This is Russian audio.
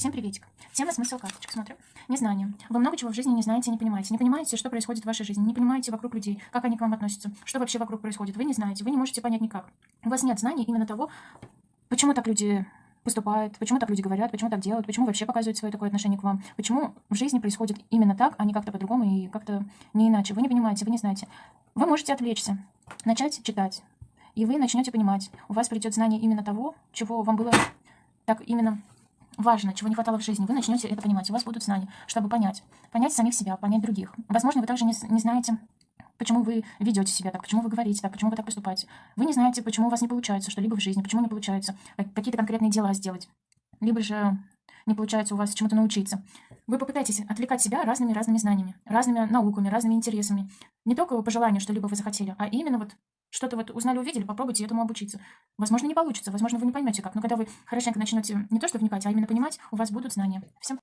Всем приветик. Тема смысл карточек. Смотрим. Незнание. Вы много чего в жизни не знаете, не понимаете. Не понимаете, что происходит в вашей жизни. Не понимаете вокруг людей, как они к вам относятся, что вообще вокруг происходит. Вы не знаете, вы не можете понять никак. У вас нет знаний именно того, почему так люди поступают, почему так люди говорят, почему так делают, почему вообще показывают свое такое отношение к вам, почему в жизни происходит именно так, а не как-то по-другому и как-то не иначе. Вы не понимаете, вы не знаете. Вы можете отвлечься, начать читать, и вы начнете понимать. У вас придет знание именно того, чего вам было так именно важно, чего не хватало в жизни, вы начнете это понимать, у вас будут знания, чтобы понять, понять самих себя, понять других. Возможно, вы также не, не знаете, почему вы ведете себя так, почему вы говорите так, почему вы так поступаете. Вы не знаете, почему у вас не получается что-либо в жизни, почему не получается какие-то конкретные дела сделать, либо же не получается у вас чему-то научиться. Вы попытаетесь отвлекать себя разными-разными знаниями, разными науками, разными интересами. Не только по желанию, что либо вы захотели, а именно вот что-то вот узнали, увидели, попробуйте этому обучиться. Возможно, не получится, возможно, вы не поймете как, но когда вы хорошенько начнете не то что вникать, а именно понимать, у вас будут знания. Всем